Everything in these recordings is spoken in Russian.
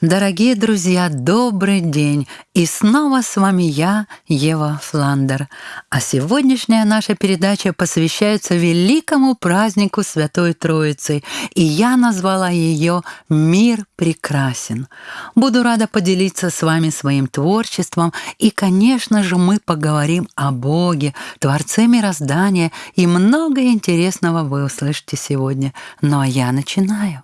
Дорогие друзья, добрый день! И снова с вами я, Ева Фландер. А сегодняшняя наша передача посвящается великому празднику Святой Троицы, и я назвала ее «Мир прекрасен». Буду рада поделиться с вами своим творчеством, и, конечно же, мы поговорим о Боге, Творце мироздания, и много интересного вы услышите сегодня. Ну а я начинаю.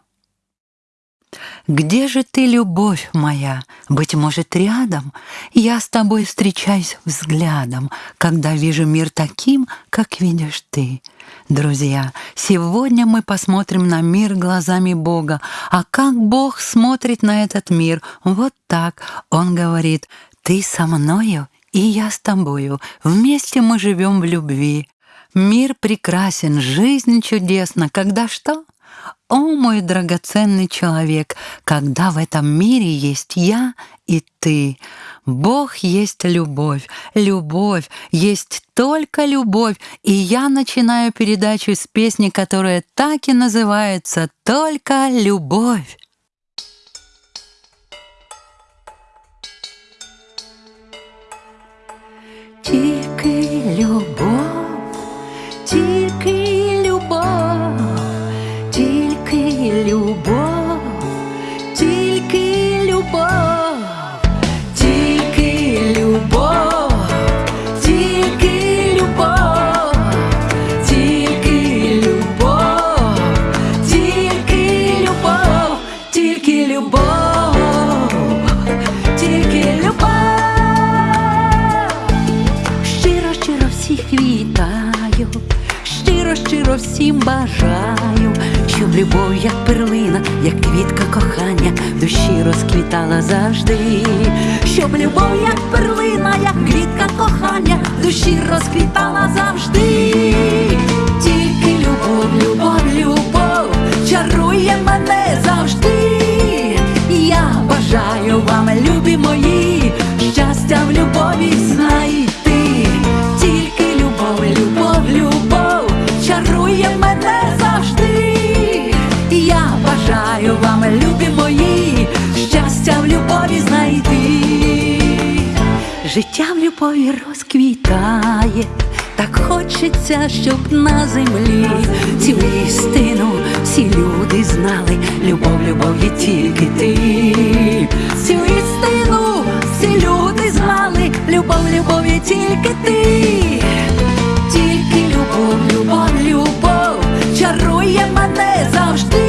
Где же ты, любовь моя? Быть может, рядом? Я с тобой встречаюсь взглядом, когда вижу мир таким, как видишь ты. Друзья, сегодня мы посмотрим на мир глазами Бога. А как Бог смотрит на этот мир? Вот так. Он говорит, ты со мною, и я с тобою. Вместе мы живем в любви. Мир прекрасен, жизнь чудесна, когда что? О, мой драгоценный человек, когда в этом мире есть я и ты. Бог есть любовь, любовь, есть только любовь. И я начинаю передачу с песни, которая так и называется «Только любовь». Только всім бажаю, щоб любов, як перлина, як квітка кохання, душі розквітала завжди, щоб любов, як перлина, як квітка кохання, душі розквітала завжди, тільки любов, любов, любов, чарує мене завжди. Я бажаю вам, любі мої, Життя розквітає, так хочеться, щоб на землі цю істину всі люди знали. Любов, любов є тільки ти. Цю істину всі люди знали, любов, любов є тільки ти. тільки Любов, любов, любов чарує мене завжди.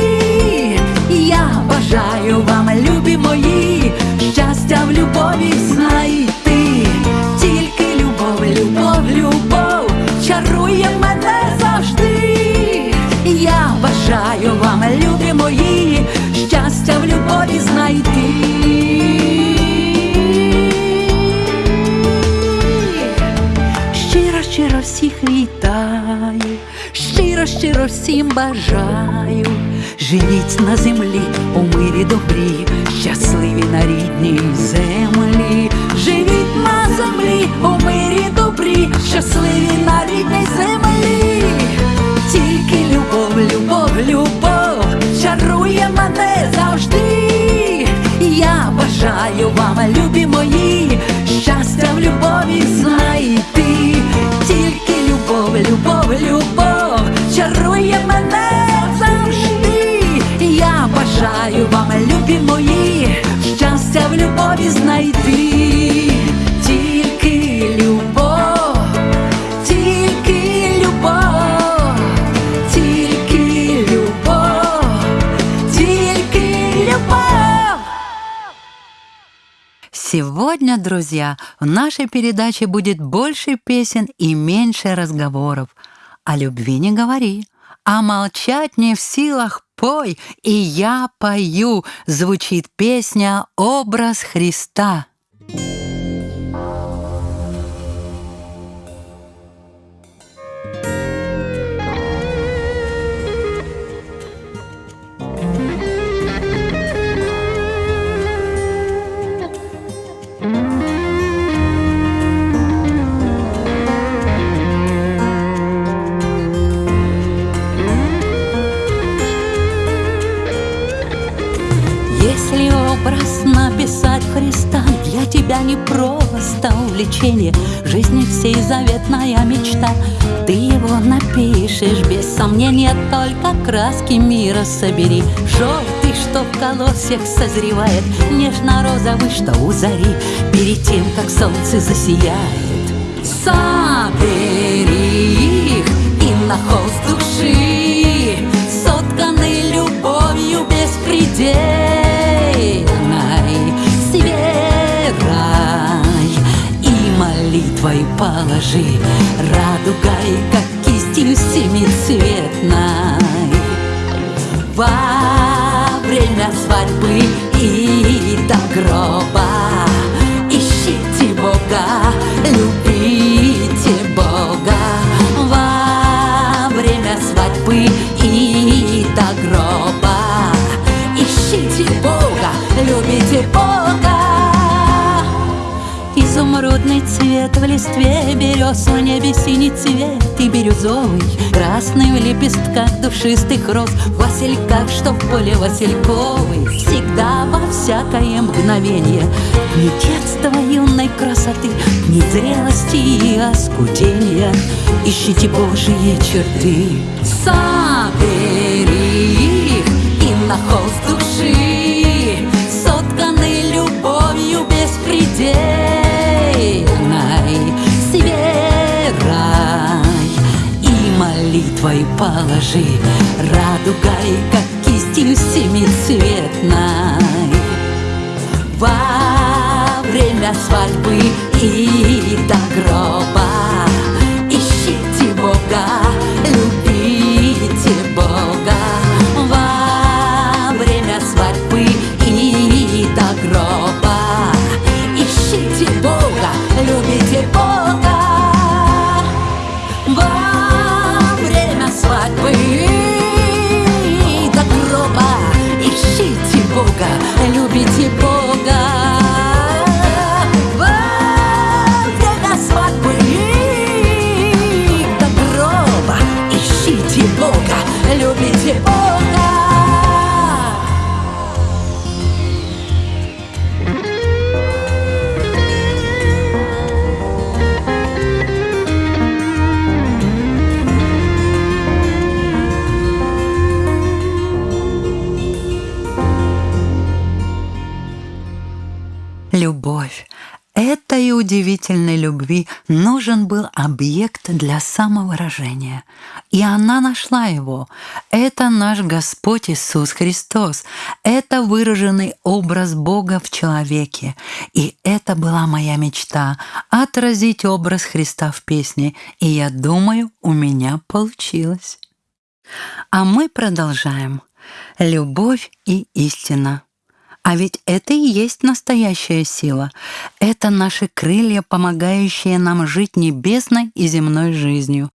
Щиро, всім бажаю, живіть на землі у мирі добрі, щасливі на рідній землі, живіть на землі у мирі добрі, щасливі на рідній землі, тільки любов, любов, любов чарує мене завжди. Я бажаю вам, любі мої, Сегодня, друзья, в нашей передаче будет больше песен и меньше разговоров. О любви не говори, а молчать не в силах пой, и я пою, звучит песня «Образ Христа». Не просто увлечение. Жизни всей заветная мечта. Ты его напишешь без сомнения Только краски мира собери. Желтый, что в колосьях созревает. Нежно-розовый, что у зари. Перед тем, как солнце засияет. Собери их и на холст души. Сотканы любовью беспредельной молитвой положи. Радугой, как кистью семицветной Во время свадьбы и до гроба Ищите Бога, любите Изумрудный цвет в листве берез В небе синий цвет и бирюзовый Красный в лепестках душистых роз. В васильках, что в поле васильковый Всегда во всякое мгновение. Ни детства юной красоты Ни зрелости и оскудения Ищите Божьи черты Собери их и на холст души. Сотканы любовью беспредельной молитвой положи Радугой, как кистью семицветной. Во время свадьбы и до гроба любви нужен был объект для самовыражения. И она нашла его. Это наш Господь Иисус Христос. Это выраженный образ Бога в человеке. И это была моя мечта — отразить образ Христа в песне. И я думаю, у меня получилось. А мы продолжаем. Любовь и истина. А ведь это и есть настоящая сила. Это наши крылья, помогающие нам жить небесной и земной жизнью.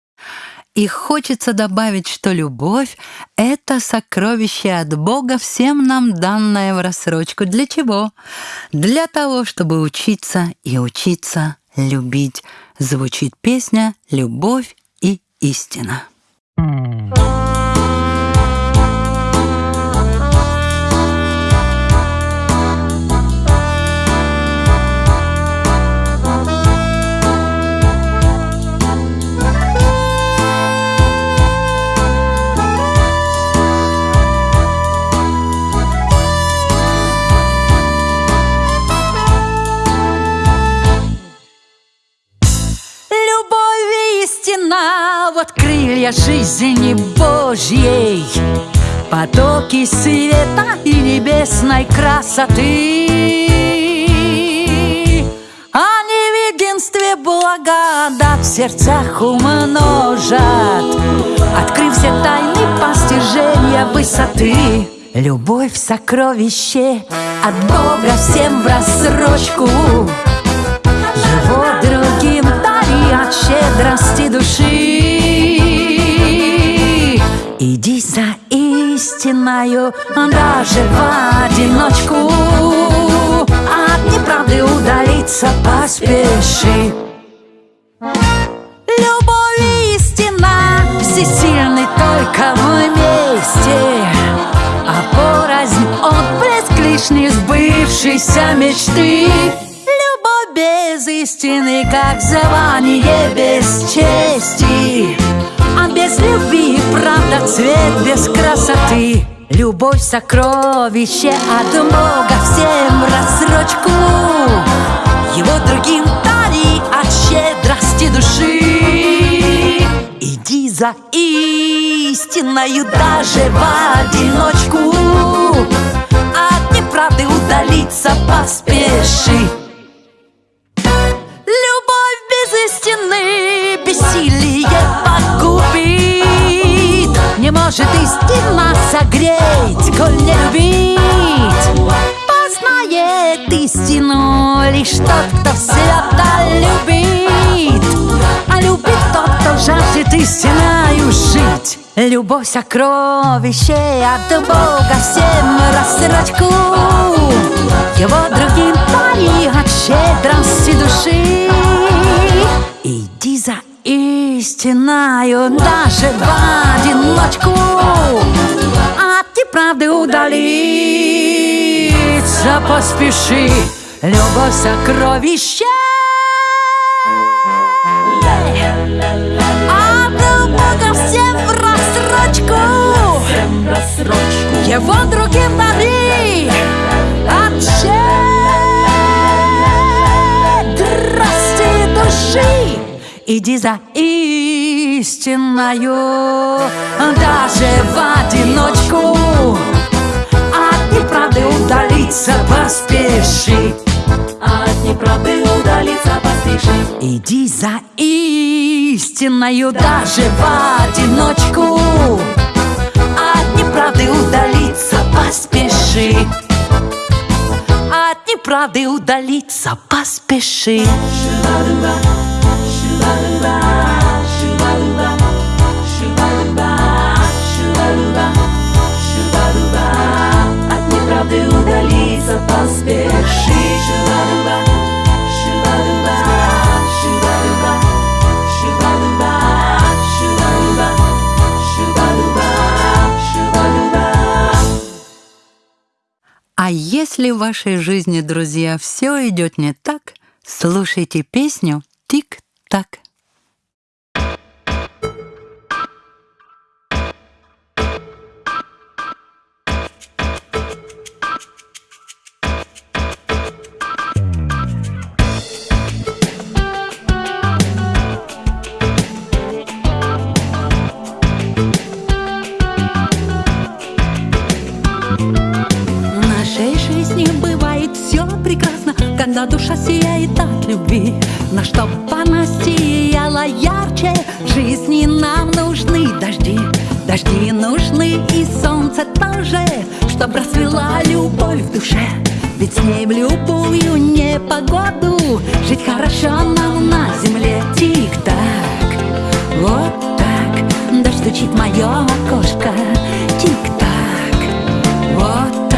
И хочется добавить, что любовь — это сокровище от Бога, всем нам данное в рассрочку. Для чего? Для того, чтобы учиться и учиться любить. Звучит песня «Любовь и истина». вот жизни Божьей. Потоки света и небесной красоты. Они в единстве благодать в сердцах умножат. Открыв все тайны постижения высоты. Любовь сокровище от Бога всем в рассрочку. Его другим дари от щедрости души Иди за истиною даже в одиночку. От неправды удалиться поспеши. Любовь истина всесильный только вместе. А порознь отблеск лишь не сбывшейся мечты. Любовь без истины, как звание без чести А без любви правда цвет без красоты. Любовь сокровище от Бога всем рассрочку. Его другим дари от щедрости души. Иди за истинною даже в одиночку. От неправды удалиться поспеши. Любовь без истины бессилие Может истина согреть, коль не любить. Познает истину лишь тот, кто свято любит. А любит тот, кто жаждет истиною жить. Любовь сокровище от Бога всем рассрочку. Его другим дари от щедрости души истиною даже в одиночку От неправды удалиться поспеши Любовь сокровище От Бога всем в рассрочку Его другим дари от щедрости души Иди за истиною даже в одиночку. От неправды удалиться поспеши От неправды удалиться поспеши Иди за истиною даже в одиночку. От неправды удалиться поспеши От неправды удалиться поспеши Неправды удалиться поспеши Шуба-дуба, шуба-дуба, шуба-дуба, шуба-дуба, шуба-дуба, шуба-дуба, шуба-дуба. А если в вашей жизни, друзья, все идет не так, слушайте песню «Тик-так». Когда душа сияет от любви. Но чтоб она сияла ярче, жизни нам нужны дожди. Дожди нужны и солнце тоже, чтоб расцвела любовь в душе. Ведь с ней в любую непогоду жить хорошо нам на земле. Тик-так, вот так, дождь стучит мое окошко. Тик-так, вот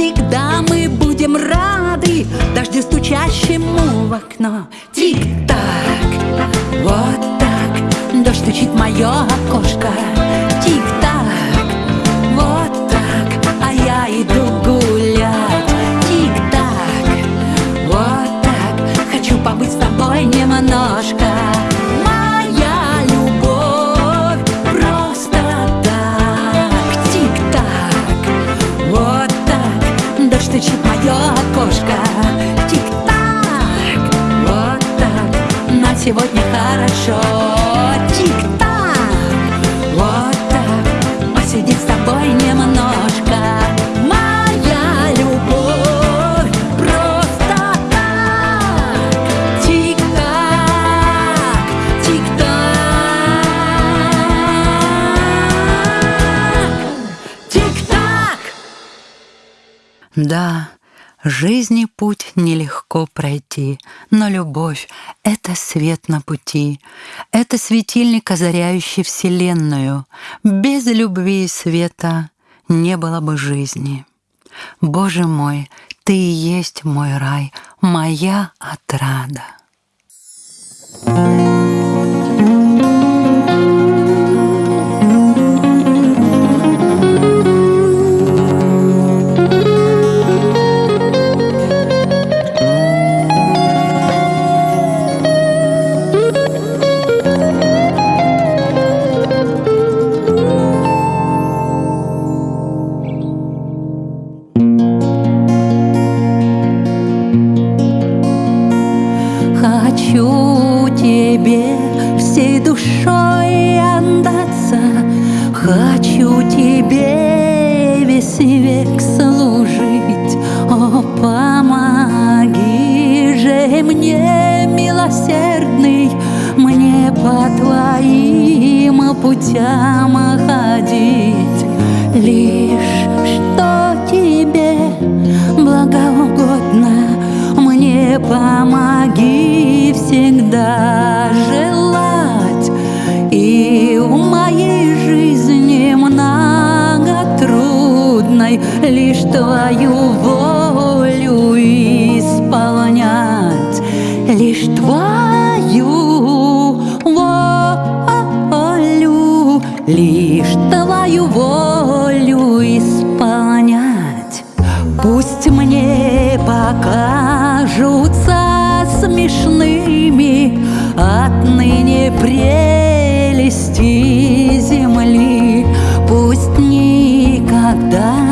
всегда мы будем рады дожди стучащему в окно. Тик-так, вот так Дождь стучит в мое окошко. Тик-так, вот так А я иду гулять. Тик-так, вот так Хочу побыть с тобой немножко. Сегодня хорошо. Тик-так, вот так. Посидеть с тобой немножко. Моя любовь просто так. Тик-так, тик-так. Тик-так! Да, жизни путь нелегко пройти, но любовь — это свет на пути, это светильник, озаряющий Вселенную. Без любви и света не было бы жизни. Боже мой, Ты и есть мой рай, моя отрада. Хочу век служить. О, помоги же мне, милосердный, Мне по твоим путям ходить. Лишь что тебе благоугодно, мне помоги всегда трудной Лишь твою волю исполнять. Лишь твою волю Лишь твою волю исполнять. Пусть мне покажутся смешными Отныне прелести земли. Пусть никогда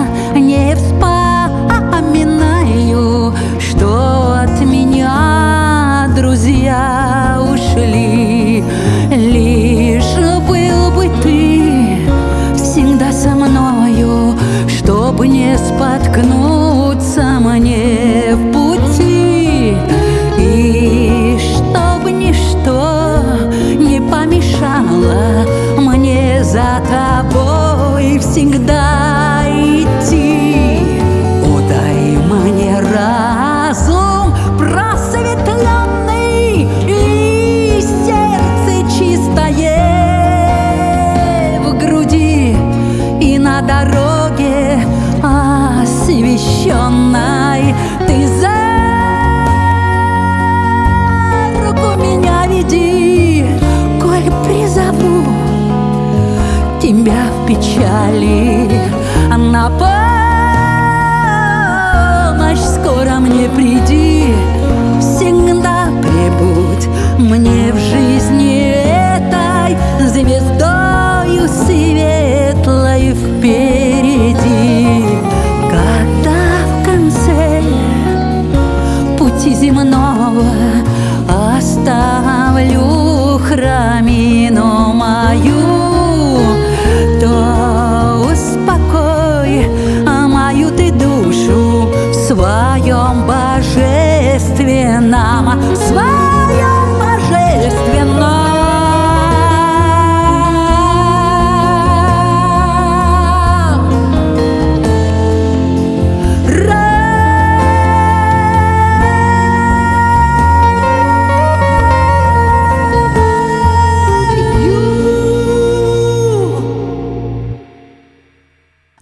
в печали. На помощь скоро мне приди. Всегда прибудь мне в жизни этой Звездою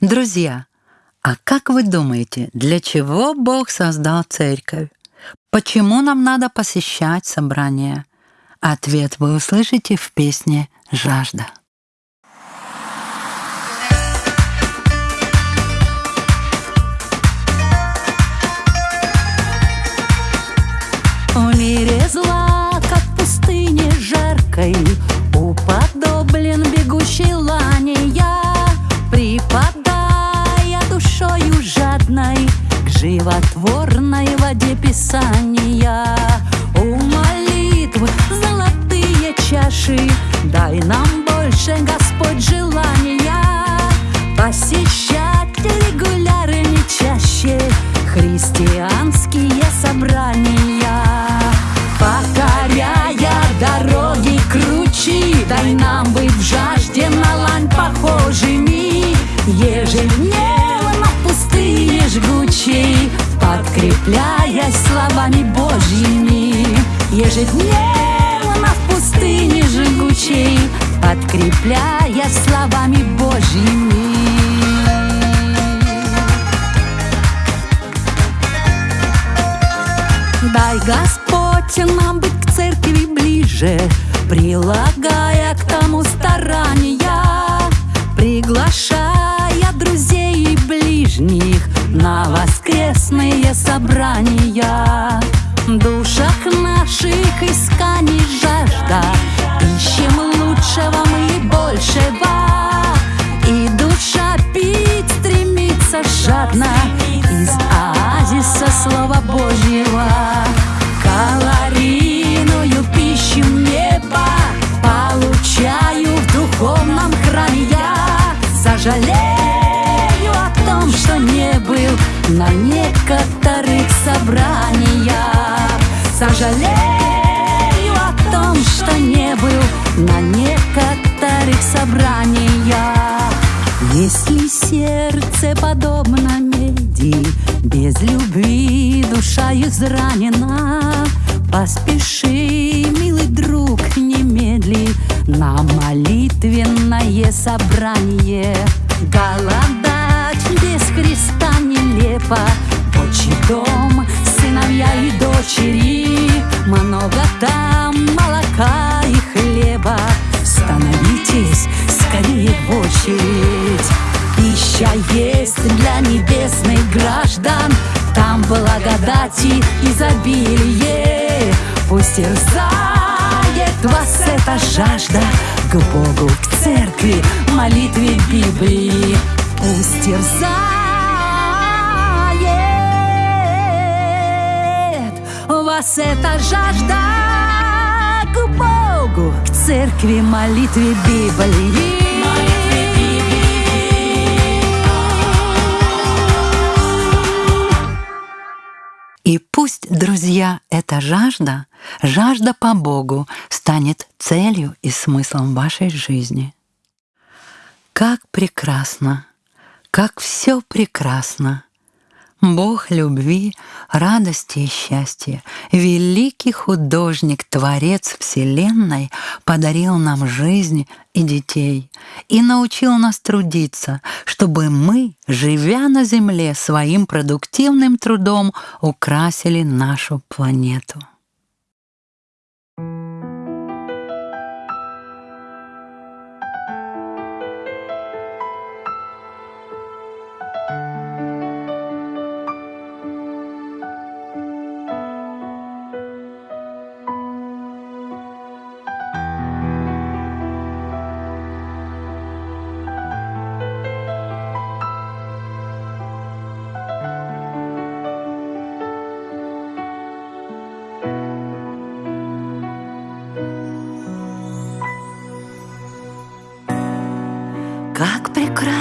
Друзья, а как вы думаете, для чего Бог создал церковь? Почему нам надо посещать собрания? Ответ вы услышите в песне «Жажда». В мире зла, как пустыне жаркой, Уподоблен бегущей лане животворной воде Писания. У молитвы золотые чаши, дай нам больше, Господь, желания посещать регулярно чаще христианские собрания. Покоряя дороги кручи, дай нам быть в жажде на лань похожими, ежедневно жгучей, подкрепляясь словами Божьими, ежедневно в пустыне жгучей, подкрепляясь словами Божьими. Дай, Господь, нам быть к церкви ближе, Прилагая к тому старания, Приглашая На воскресные собрания. Душах наших исканий жажда, Ищем лучшего мы большего, И душа пить стремится жадно Из оазиса Слова Божьего. Калорийную пищу неба Сожалею о том, что не был На некоторых собраниях. Если сердце подобно меди Без любви душа изранена Поспеши, милый друг, немедли На молитвенное собрание. Голодать без Христа нелепо Отчий дом, сыновья и дочери Много там молока и хлеба. Становитесь скорее в очередь. Пища есть для небесных граждан. Там благодати изобилие. Пусть терзает вас эта жажда. К Богу, к церкви, молитве Библии. Пусть терзает вас эта жажда К Богу, к церкви, молитве Библии И пусть, друзья, эта жажда, жажда по Богу, станет целью и смыслом вашей жизни. Как прекрасно, как все прекрасно. Бог любви, радости и счастья, великий художник, творец Вселенной, подарил нам жизнь и детей и научил нас трудиться, чтобы мы, живя на Земле, своим продуктивным трудом украсили нашу планету.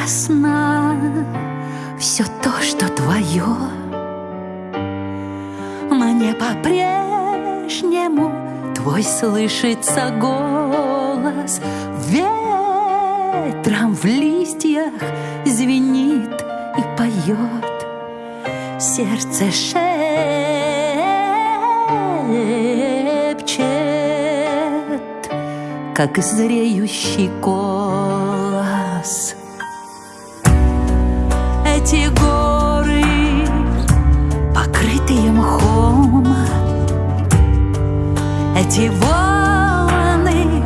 Прекрасно все то, что твое. Мне по-прежнему твой слышится голос Ветром в листьях звенит и поет Сердце шепчет, как зреющий голос. Эти волны,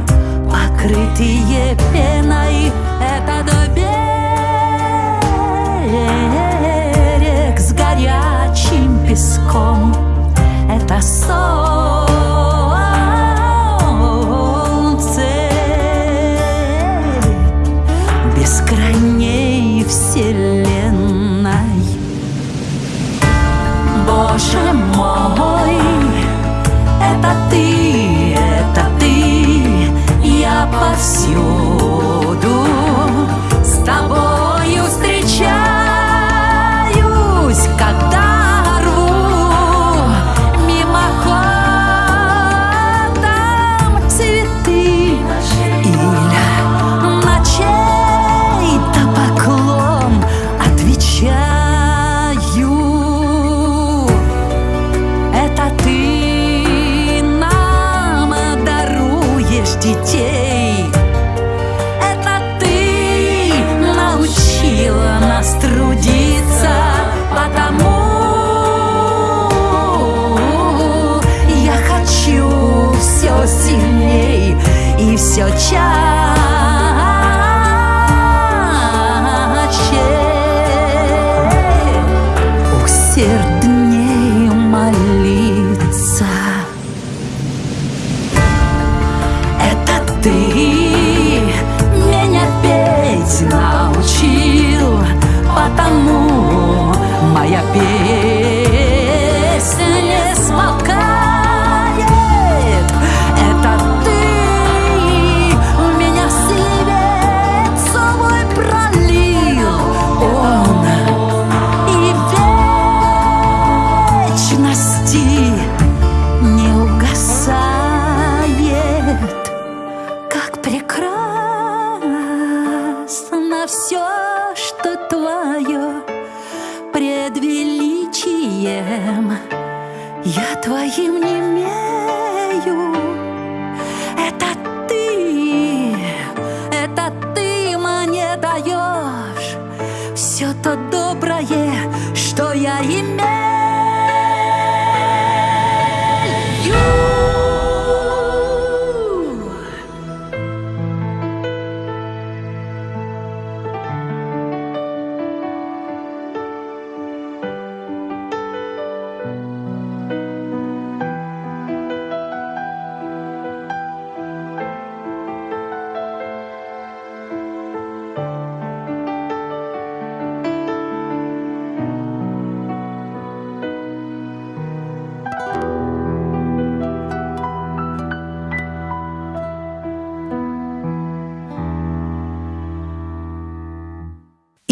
покрытые пеной, этот берег с горячим песком, это солнце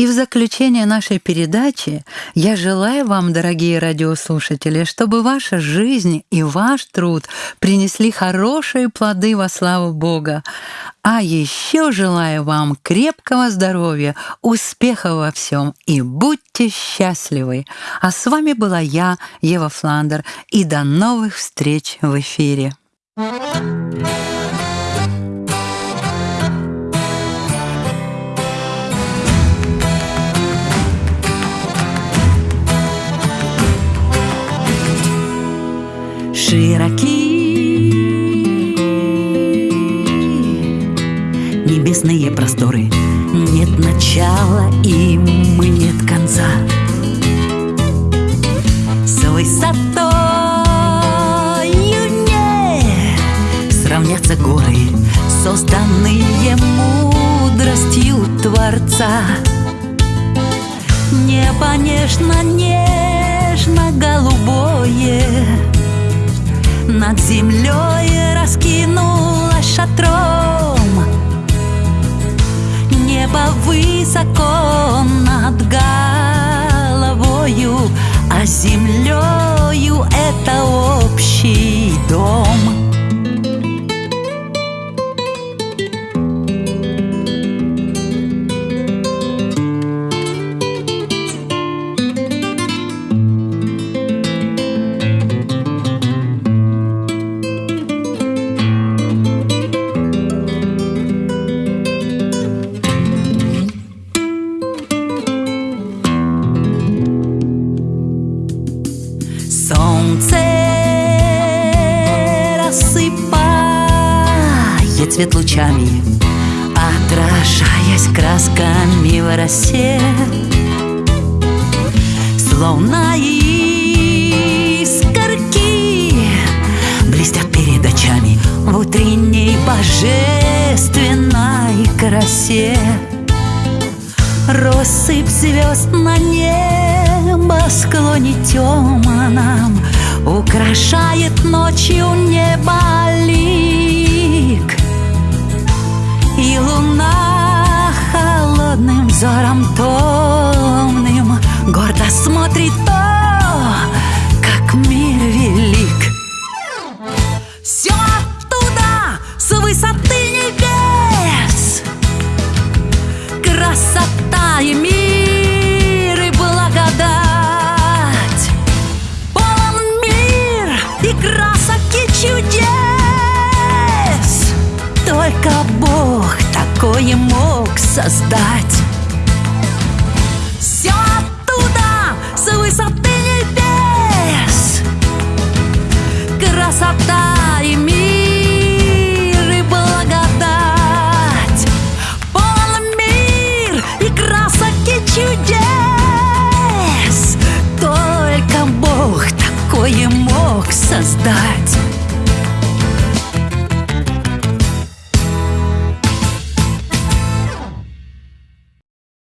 В заключение нашей передачи я желаю вам, дорогие радиослушатели, чтобы ваша жизнь и ваш труд принесли хорошие плоды во славу Бога. А еще желаю вам крепкого здоровья, успеха во всем и будьте счастливы. А с вами была я, Ева Фландер, и до новых встреч в эфире. Широки. Небесные просторы Нет начала им и нет конца над землей раскинулась шатром. Небо высоко над головою А землею это общий дом